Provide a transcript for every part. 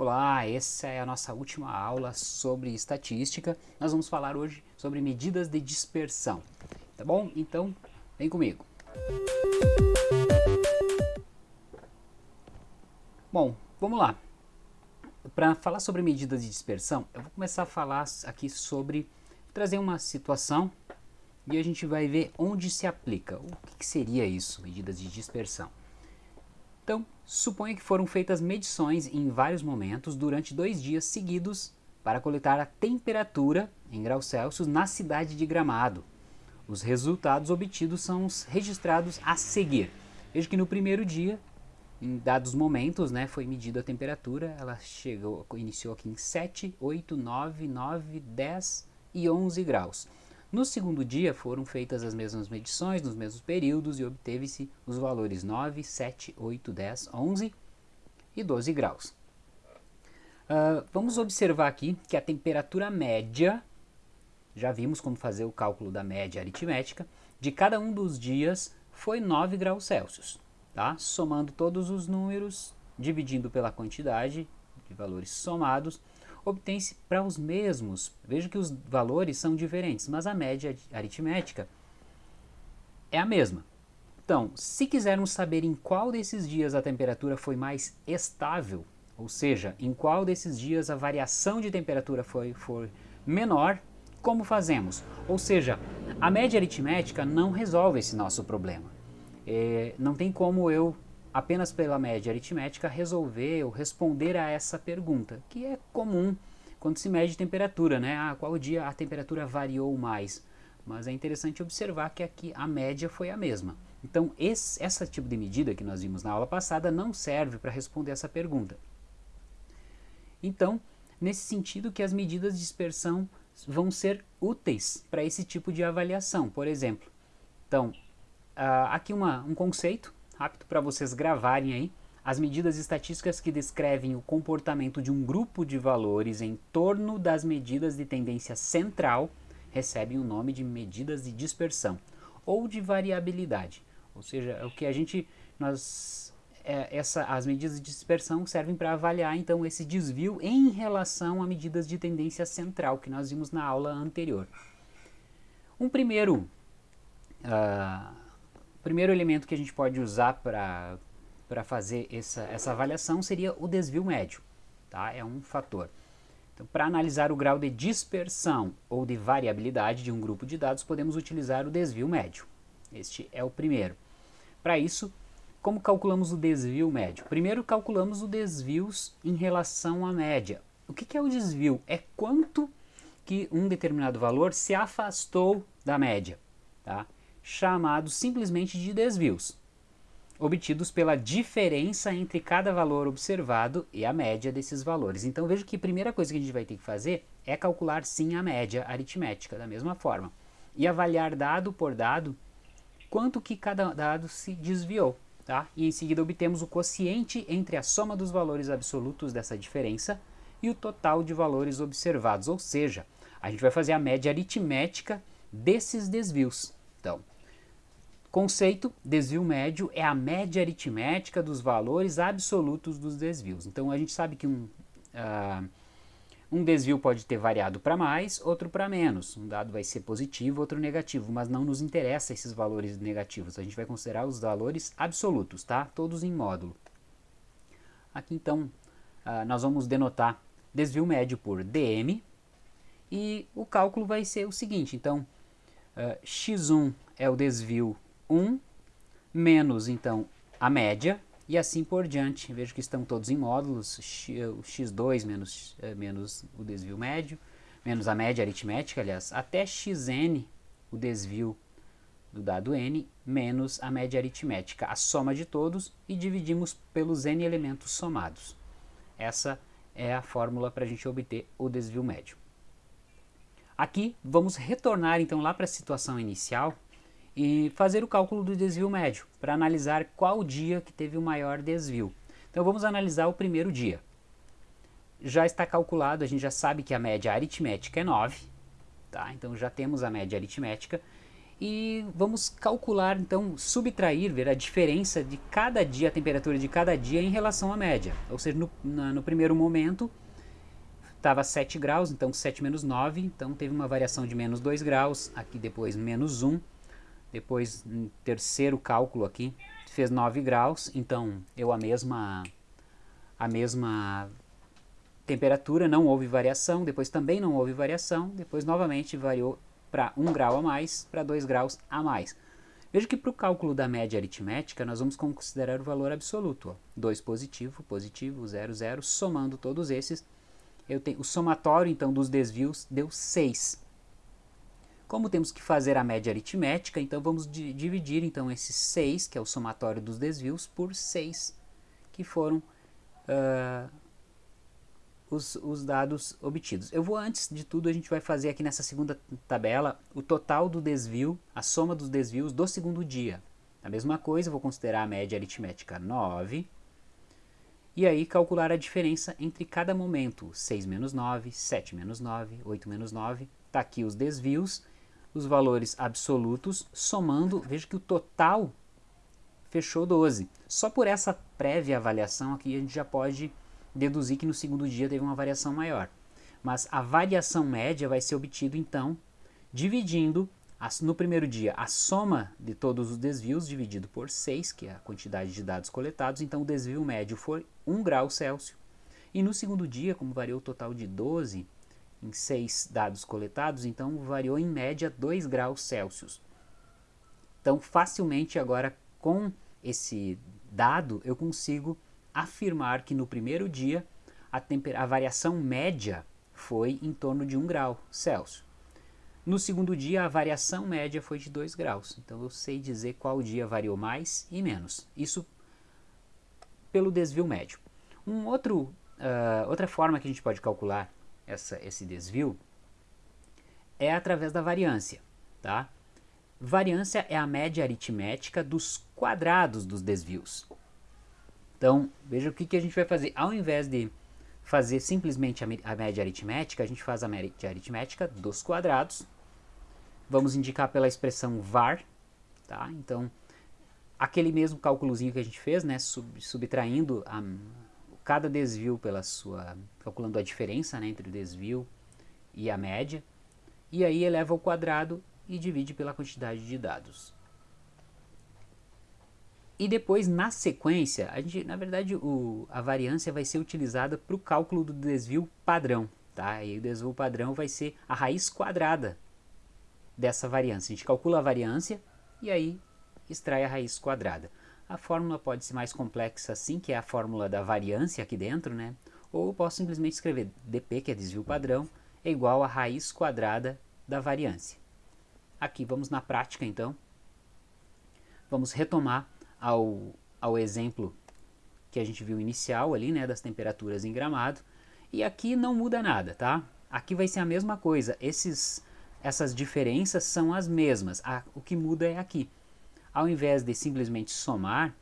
Olá, essa é a nossa última aula sobre estatística. Nós vamos falar hoje sobre medidas de dispersão, tá bom? Então, vem comigo. Bom, vamos lá. Para falar sobre medidas de dispersão, eu vou começar a falar aqui sobre trazer uma situação e a gente vai ver onde se aplica. O que, que seria isso, medidas de dispersão? Então, suponha que foram feitas medições em vários momentos durante dois dias seguidos para coletar a temperatura em graus Celsius na cidade de Gramado. Os resultados obtidos são os registrados a seguir. Veja que no primeiro dia, em dados momentos, né, foi medida a temperatura, ela chegou, iniciou aqui em 7, 8, 9, 9, 10 e 11 graus. No segundo dia foram feitas as mesmas medições nos mesmos períodos e obteve-se os valores 9, 7, 8, 10, 11 e 12 graus. Uh, vamos observar aqui que a temperatura média, já vimos como fazer o cálculo da média aritmética, de cada um dos dias foi 9 graus Celsius. Tá? Somando todos os números, dividindo pela quantidade de valores somados, obtém-se para os mesmos. Veja que os valores são diferentes, mas a média aritmética é a mesma. Então, se quisermos saber em qual desses dias a temperatura foi mais estável, ou seja, em qual desses dias a variação de temperatura foi, foi menor, como fazemos? Ou seja, a média aritmética não resolve esse nosso problema. É, não tem como eu apenas pela média aritmética resolver ou responder a essa pergunta, que é comum quando se mede temperatura, né? Ah, qual dia a temperatura variou mais? Mas é interessante observar que aqui a média foi a mesma. Então, esse essa tipo de medida que nós vimos na aula passada não serve para responder essa pergunta. Então, nesse sentido que as medidas de dispersão vão ser úteis para esse tipo de avaliação, por exemplo. Então, uh, aqui uma, um conceito rápido para vocês gravarem aí. As medidas estatísticas que descrevem o comportamento de um grupo de valores em torno das medidas de tendência central recebem o nome de medidas de dispersão ou de variabilidade. Ou seja, o que a gente nós é, essa, as medidas de dispersão servem para avaliar então esse desvio em relação a medidas de tendência central que nós vimos na aula anterior. Um primeiro uh, o primeiro elemento que a gente pode usar para fazer essa, essa avaliação seria o desvio médio. Tá? É um fator. Então, para analisar o grau de dispersão ou de variabilidade de um grupo de dados, podemos utilizar o desvio médio. Este é o primeiro. Para isso, como calculamos o desvio médio? Primeiro calculamos o desvios em relação à média. O que, que é o desvio? É quanto que um determinado valor se afastou da média. Tá? Chamados simplesmente de desvios, obtidos pela diferença entre cada valor observado e a média desses valores. Então veja que a primeira coisa que a gente vai ter que fazer é calcular sim a média aritmética, da mesma forma, e avaliar dado por dado quanto que cada dado se desviou. Tá? E em seguida obtemos o quociente entre a soma dos valores absolutos dessa diferença e o total de valores observados, ou seja, a gente vai fazer a média aritmética desses desvios. Então, Conceito, desvio médio é a média aritmética dos valores absolutos dos desvios. Então a gente sabe que um, uh, um desvio pode ter variado para mais, outro para menos. Um dado vai ser positivo, outro negativo, mas não nos interessa esses valores negativos. A gente vai considerar os valores absolutos, tá? Todos em módulo. Aqui então uh, nós vamos denotar desvio médio por dm e o cálculo vai ser o seguinte, então uh, x1 é o desvio 1 menos, então, a média, e assim por diante. Vejo que estão todos em módulos, o x2 menos, eh, menos o desvio médio, menos a média aritmética, aliás, até xn, o desvio do dado n, menos a média aritmética, a soma de todos, e dividimos pelos n elementos somados. Essa é a fórmula para a gente obter o desvio médio. Aqui, vamos retornar então lá para a situação inicial, e fazer o cálculo do desvio médio, para analisar qual dia que teve o maior desvio. Então vamos analisar o primeiro dia. Já está calculado, a gente já sabe que a média aritmética é 9, tá? então já temos a média aritmética, e vamos calcular, então, subtrair, ver a diferença de cada dia, a temperatura de cada dia em relação à média. Ou seja, no, na, no primeiro momento estava 7 graus, então 7 menos 9, então teve uma variação de menos 2 graus, aqui depois menos 1, depois no terceiro cálculo aqui fez 9 graus, então eu a mesma, a mesma temperatura, não houve variação, depois também não houve variação, depois novamente variou para 1 grau a mais, para 2 graus a mais. Veja que para o cálculo da média aritmética, nós vamos considerar o valor absoluto. Ó. 2 positivo, positivo, 0, 0, somando todos esses, eu tenho, o somatório então dos desvios deu 6. Como temos que fazer a média aritmética, então vamos dividir então esses 6, que é o somatório dos desvios, por 6, que foram uh, os, os dados obtidos. Eu vou, antes de tudo, a gente vai fazer aqui nessa segunda tabela o total do desvio, a soma dos desvios do segundo dia. A mesma coisa, vou considerar a média aritmética 9, e aí calcular a diferença entre cada momento, 6 menos 9, 7 menos 9, 8 menos 9, está aqui os desvios, os valores absolutos, somando, veja que o total fechou 12. Só por essa prévia avaliação aqui a gente já pode deduzir que no segundo dia teve uma variação maior. Mas a variação média vai ser obtida então dividindo no primeiro dia a soma de todos os desvios dividido por 6, que é a quantidade de dados coletados, então o desvio médio foi 1 grau Celsius. E no segundo dia, como variou o total de 12 em 6 dados coletados, então variou em média 2 graus Celsius. Então facilmente agora com esse dado eu consigo afirmar que no primeiro dia a, a variação média foi em torno de 1 grau Celsius. No segundo dia, a variação média foi de 2 graus. Então, eu sei dizer qual dia variou mais e menos. Isso pelo desvio médio. Um outro, uh, outra forma que a gente pode calcular essa, esse desvio é através da variância. Tá? Variância é a média aritmética dos quadrados dos desvios. Então, veja o que, que a gente vai fazer. Ao invés de fazer simplesmente a, média aritmética, a gente faz a média aritmética dos quadrados. Vamos indicar pela expressão var, tá? Então, aquele mesmo cálculozinho que a gente fez, né, sub, subtraindo a, cada desvio pela sua, calculando a diferença né, entre o desvio e a média, e aí eleva ao quadrado e divide pela quantidade de dados. E depois, na sequência, a gente, na verdade, o, a variância vai ser utilizada para o cálculo do desvio padrão. Tá? E o desvio padrão vai ser a raiz quadrada dessa variância. A gente calcula a variância e aí extrai a raiz quadrada. A fórmula pode ser mais complexa assim, que é a fórmula da variância aqui dentro, né? Ou eu posso simplesmente escrever dp, que é desvio padrão, é igual a raiz quadrada da variância. Aqui vamos na prática então. Vamos retomar ao, ao exemplo que a gente viu inicial ali, né, das temperaturas em gramado. E aqui não muda nada, tá? Aqui vai ser a mesma coisa, esses, essas diferenças são as mesmas, a, o que muda é aqui. Ao invés de simplesmente somar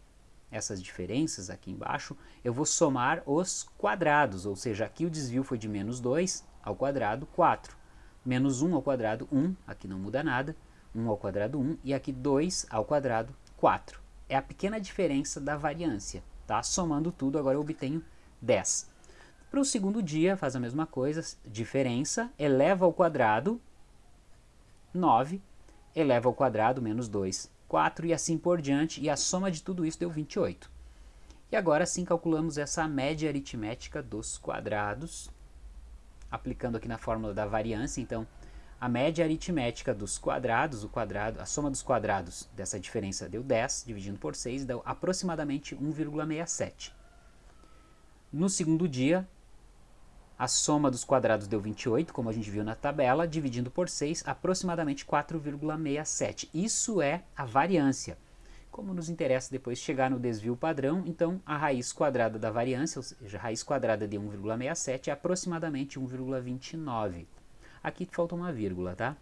essas diferenças aqui embaixo, eu vou somar os quadrados, ou seja, aqui o desvio foi de menos 2 ao quadrado 4, menos 1 ao quadrado 1, aqui não muda nada, 1 ao quadrado 1, e aqui 2 ao quadrado 4 é a pequena diferença da variância. Tá? Somando tudo, agora eu obtenho 10. Para o segundo dia, faz a mesma coisa, diferença, eleva ao quadrado, 9, eleva ao quadrado, menos 2, 4 e assim por diante, e a soma de tudo isso deu 28. E agora sim calculamos essa média aritmética dos quadrados, aplicando aqui na fórmula da variância, então a média aritmética dos quadrados, o quadrado, a soma dos quadrados dessa diferença deu 10, dividindo por 6, deu aproximadamente 1,67. No segundo dia, a soma dos quadrados deu 28, como a gente viu na tabela, dividindo por 6, aproximadamente 4,67. Isso é a variância. Como nos interessa depois chegar no desvio padrão, então a raiz quadrada da variância, ou seja, a raiz quadrada de 1,67 é aproximadamente 1,29. Aqui falta uma vírgula, tá?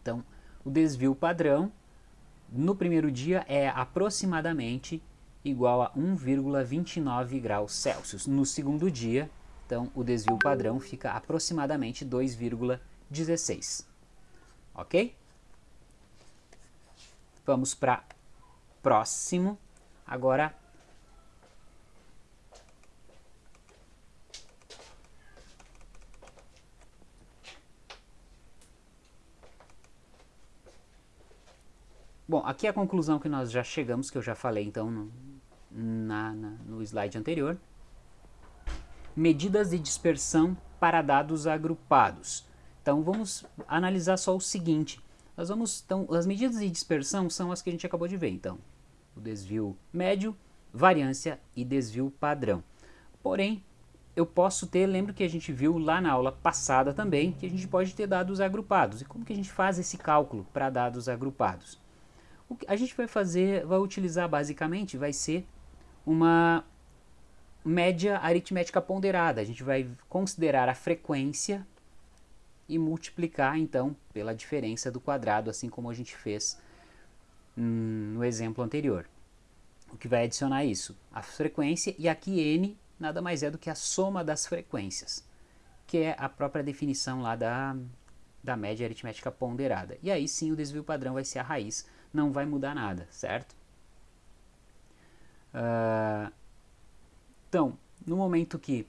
Então, o desvio padrão no primeiro dia é aproximadamente igual a 1,29 graus Celsius. No segundo dia, então, o desvio padrão fica aproximadamente 2,16. Ok? Vamos para próximo. Agora Bom, aqui é a conclusão que nós já chegamos, que eu já falei então no, na, na, no slide anterior. Medidas de dispersão para dados agrupados. Então vamos analisar só o seguinte. Nós vamos, então, as medidas de dispersão são as que a gente acabou de ver. Então, o desvio médio, variância e desvio padrão. Porém, eu posso ter, lembro que a gente viu lá na aula passada também, que a gente pode ter dados agrupados. E como que a gente faz esse cálculo para dados agrupados? O que a gente vai fazer, vai utilizar basicamente, vai ser uma média aritmética ponderada. A gente vai considerar a frequência e multiplicar então pela diferença do quadrado, assim como a gente fez hum, no exemplo anterior. O que vai adicionar isso? A frequência e aqui n nada mais é do que a soma das frequências, que é a própria definição lá da, da média aritmética ponderada. E aí sim o desvio padrão vai ser a raiz não vai mudar nada, certo? Uh, então, no momento que...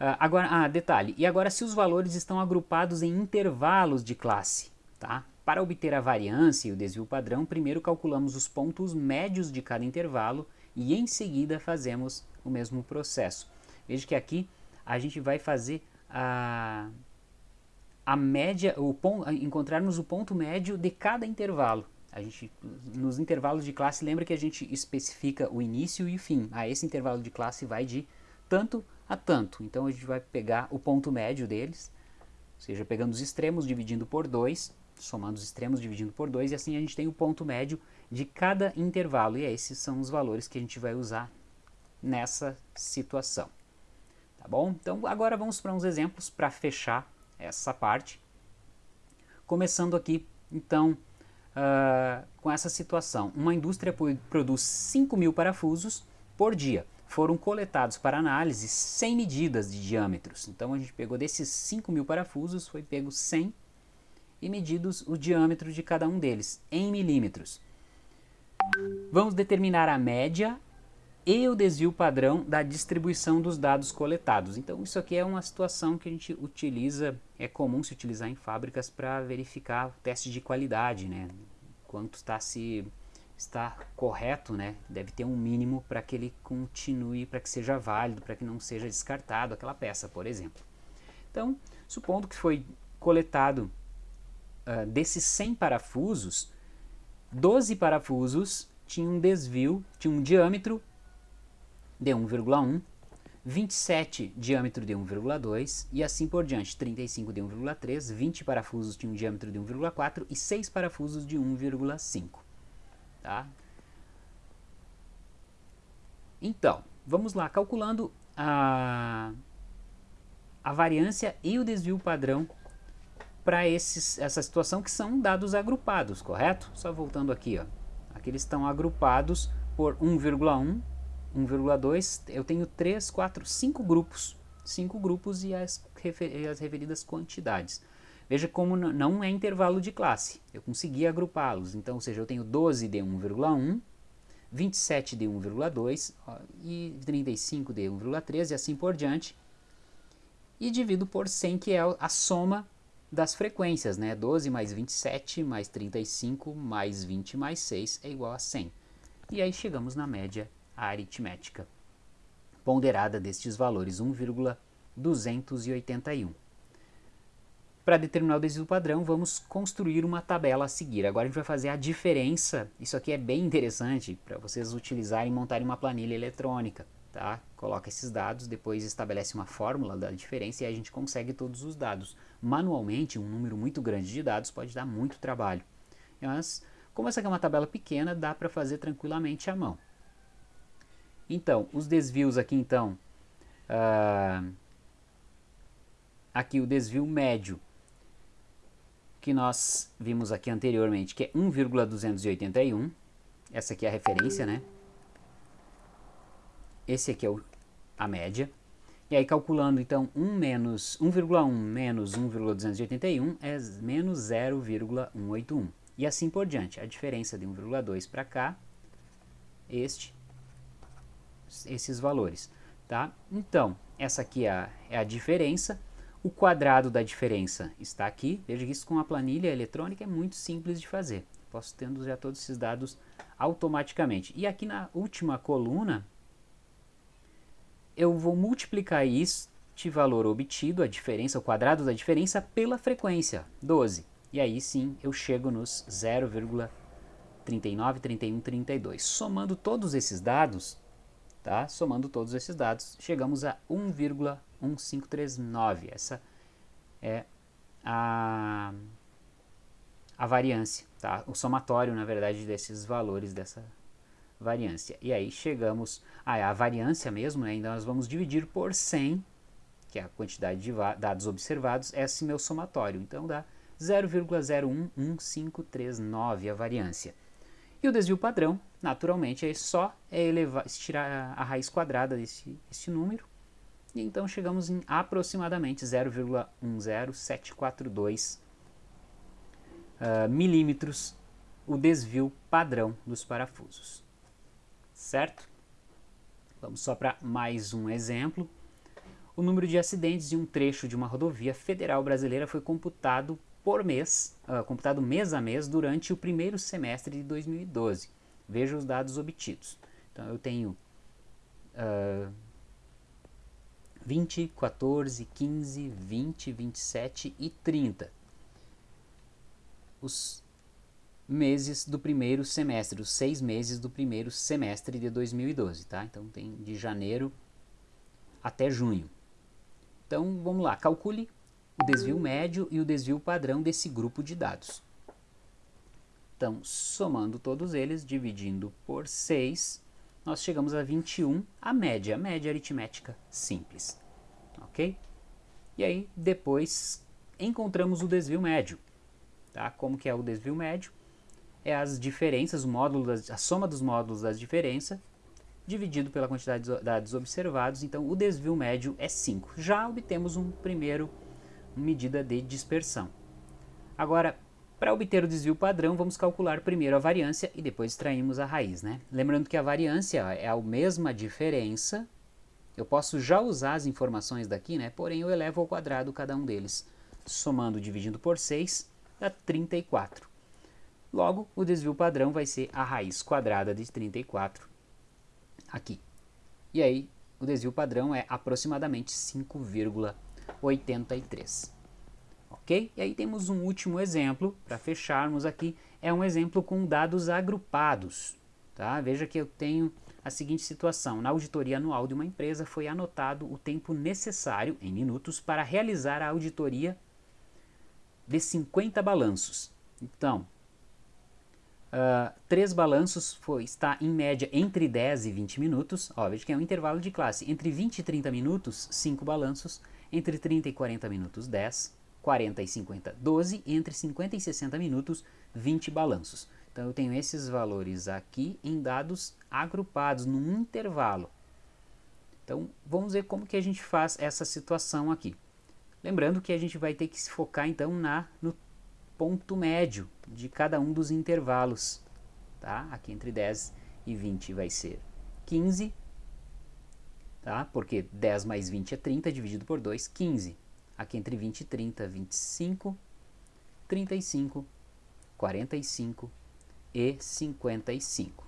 Uh, agora, ah, detalhe, e agora se os valores estão agrupados em intervalos de classe, tá? Para obter a variância e o desvio padrão, primeiro calculamos os pontos médios de cada intervalo e em seguida fazemos o mesmo processo. Veja que aqui a gente vai fazer a, a média, o ponto, encontrarmos o ponto médio de cada intervalo. A gente, nos intervalos de classe, lembra que a gente especifica o início e o fim. Ah, esse intervalo de classe vai de tanto a tanto. Então a gente vai pegar o ponto médio deles, ou seja, pegando os extremos, dividindo por 2, somando os extremos, dividindo por 2, e assim a gente tem o ponto médio de cada intervalo. E esses são os valores que a gente vai usar nessa situação. Tá bom? Então agora vamos para uns exemplos para fechar essa parte. Começando aqui, então, uh, com essa situação. Uma indústria produz 5 mil parafusos por dia. Foram coletados para análise 100 medidas de diâmetros. Então a gente pegou desses 5 mil parafusos, foi pego 100 e medidos o diâmetro de cada um deles em milímetros. Vamos determinar a média e o desvio padrão da distribuição dos dados coletados. Então isso aqui é uma situação que a gente utiliza, é comum se utilizar em fábricas para verificar o teste de qualidade, né? Quanto está se está correto, né? Deve ter um mínimo para que ele continue, para que seja válido, para que não seja descartado aquela peça, por exemplo. Então, supondo que foi coletado uh, desses 100 parafusos, 12 parafusos tinham um desvio, tinham um diâmetro de 1,1, 27 diâmetro de 1,2 e assim por diante, 35 de 1,3, 20 parafusos de um diâmetro de 1,4 e 6 parafusos de 1,5. Tá? Então, vamos lá, calculando a, a variância e o desvio padrão para essa situação que são dados agrupados, correto? Só voltando aqui, ó. aqui eles estão agrupados por 1,1, 1,2, eu tenho 3, 4, 5 grupos. 5 grupos e as, as referidas quantidades. Veja como não é intervalo de classe. Eu consegui agrupá-los. Então, ou seja, eu tenho 12 de 1,1, 27 de 1,2 e 35 de 1,3 e assim por diante. E divido por 100, que é a soma das frequências, né? 12 mais 27 mais 35 mais 20 mais 6 é igual a 100. E aí chegamos na média a aritmética ponderada destes valores, 1,281. Para determinar o desvio padrão, vamos construir uma tabela a seguir. Agora a gente vai fazer a diferença, isso aqui é bem interessante para vocês utilizarem e montarem uma planilha eletrônica. Tá? Coloca esses dados, depois estabelece uma fórmula da diferença e a gente consegue todos os dados. Manualmente, um número muito grande de dados pode dar muito trabalho. Mas, como essa aqui é uma tabela pequena, dá para fazer tranquilamente à mão. Então, os desvios aqui então, uh, aqui o desvio médio, que nós vimos aqui anteriormente, que é 1,281, essa aqui é a referência, né? Esse aqui é o, a média. E aí calculando então 1 menos 1,1 menos 1,281 é menos 0,181. E assim por diante. A diferença de 1,2 para cá, este, esses valores. Tá? Então, essa aqui é a, é a diferença. O quadrado da diferença está aqui. Veja que isso com a planilha eletrônica é muito simples de fazer. Posso tendo já todos esses dados automaticamente. E aqui na última coluna, eu vou multiplicar este valor obtido, a diferença, o quadrado da diferença, pela frequência, 12. E aí sim eu chego nos 0,39, 31, 32. Somando todos esses dados, tá? Somando todos esses dados, chegamos a 1,1539. Essa é a, a variância, tá? O somatório, na verdade, desses valores dessa variância. E aí chegamos a, a variância mesmo, né? Então nós vamos dividir por 100, que é a quantidade de dados observados, esse meu somatório. Então dá 0,011539 a variância. E o desvio padrão, naturalmente, é só é elevar, estirar a raiz quadrada desse, desse número. E então chegamos em aproximadamente 0,10742 uh, ah, milímetros o desvio padrão dos parafusos. Certo? Vamos só para mais um exemplo. O número de acidentes de um trecho de uma rodovia federal brasileira foi computado por mês, uh, computado mês a mês durante o primeiro semestre de 2012. Veja os dados obtidos. Então eu tenho uh, 20, 14, 15, 20, 27 e 30. Os meses do primeiro semestre, os seis meses do primeiro semestre de 2012, tá? Então tem de janeiro até junho. Então vamos lá, calcule o desvio médio e o desvio padrão desse grupo de dados. Então, somando todos eles, dividindo por 6, nós chegamos a 21, a média, a média aritmética simples. Ok? E aí, depois, encontramos o desvio médio. Tá? Como que é o desvio médio? É as diferenças, o módulo das, a soma dos módulos das diferenças, dividido pela quantidade de dados observados. Então, o desvio médio é 5. Já obtemos um primeiro medida de dispersão. Agora, para obter o desvio padrão, vamos calcular primeiro a variância e depois extraímos a raiz. Né? Lembrando que a variância é a mesma diferença, eu posso já usar as informações daqui, né? porém eu elevo ao quadrado cada um deles. Somando dividindo por 6, dá 34. Logo, o desvio padrão vai ser a raiz quadrada de 34 aqui. E aí, o desvio padrão é aproximadamente 5,83 ok? E aí temos um último exemplo, para fecharmos aqui, é um exemplo com dados agrupados, tá? Veja que eu tenho a seguinte situação, na auditoria anual de uma empresa foi anotado o tempo necessário, em minutos, para realizar a auditoria de 50 balanços. Então, uh, três balanços foi, está em média entre 10 e 20 minutos, ó, veja que é um intervalo de classe, entre 20 e 30 minutos, 5 balanços, entre 30 e 40 minutos, 10, 40 e 50, 12, entre 50 e 60 minutos, 20 balanços. Então eu tenho esses valores aqui em dados agrupados num intervalo. Então vamos ver como que a gente faz essa situação aqui. Lembrando que a gente vai ter que se focar então na, no ponto médio de cada um dos intervalos. Tá? Aqui entre 10 e 20 vai ser 15, tá? porque 10 mais 20 é 30, dividido por 2, 15 aqui entre 20 e 30, 25, 35, 45 e 55,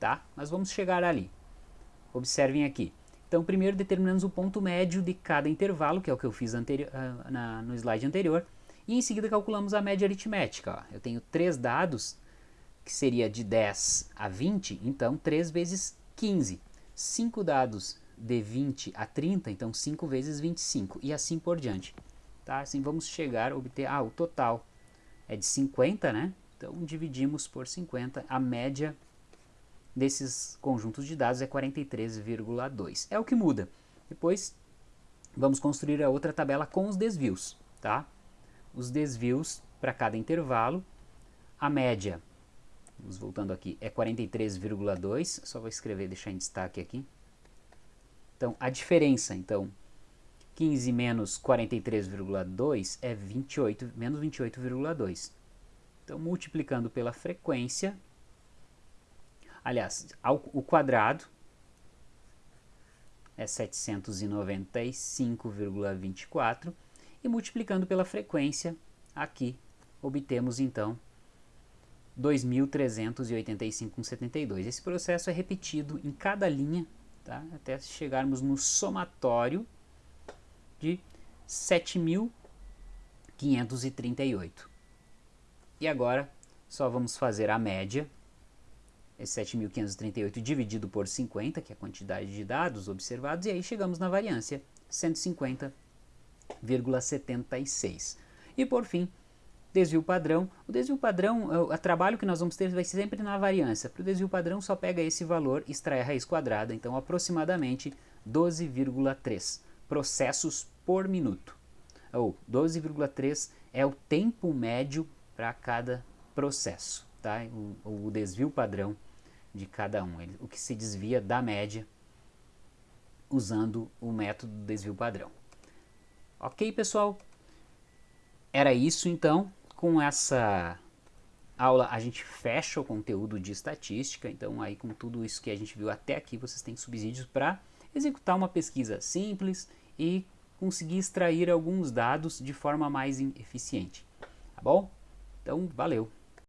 tá? Mas vamos chegar ali. Observem aqui. Então, primeiro determinamos o ponto médio de cada intervalo, que é o que eu fiz uh, na, no slide anterior, e em seguida calculamos a média aritmética. Ó. Eu tenho três dados, que seria de 10 a 20, então 3 vezes 15. 5 dados de 20 a 30, então 5 vezes 25 e assim por diante. Tá? Assim vamos chegar a obter, ah, o total é de 50, né? Então dividimos por 50, a média desses conjuntos de dados é 43,2. É o que muda. Depois vamos construir a outra tabela com os desvios, tá? Os desvios para cada intervalo, a média, vamos voltando aqui, é 43,2, só vou escrever, deixar em destaque aqui, então, a diferença, então, 15 menos 43,2 é 28, menos 28,2. Então, multiplicando pela frequência, aliás, ao, o quadrado é 795,24 e multiplicando pela frequência, aqui obtemos então 2.385,72. Esse processo é repetido em cada linha, tá? até chegarmos no somatório de 7.538. E agora só vamos fazer a média, esse 7.538 dividido por 50, que é a quantidade de dados observados, e aí chegamos na variância, 150,76. E por fim, desvio padrão. O desvio padrão, o, trabalho que nós vamos ter vai ser sempre na variância. Para o desvio padrão só pega esse valor, extrai a raiz quadrada, então aproximadamente 12,3 processos por minuto. Ou 12,3 é o tempo médio para cada processo, tá? O, o, desvio padrão de cada um, ele, o que se desvia da média usando o método do desvio padrão. Ok, pessoal? Era isso então. Com essa aula a gente fecha o conteúdo de estatística, então aí com tudo isso que a gente viu até aqui, vocês têm subsídios para executar uma pesquisa simples e conseguir extrair alguns dados de forma mais eficiente. Tá bom? Então, valeu!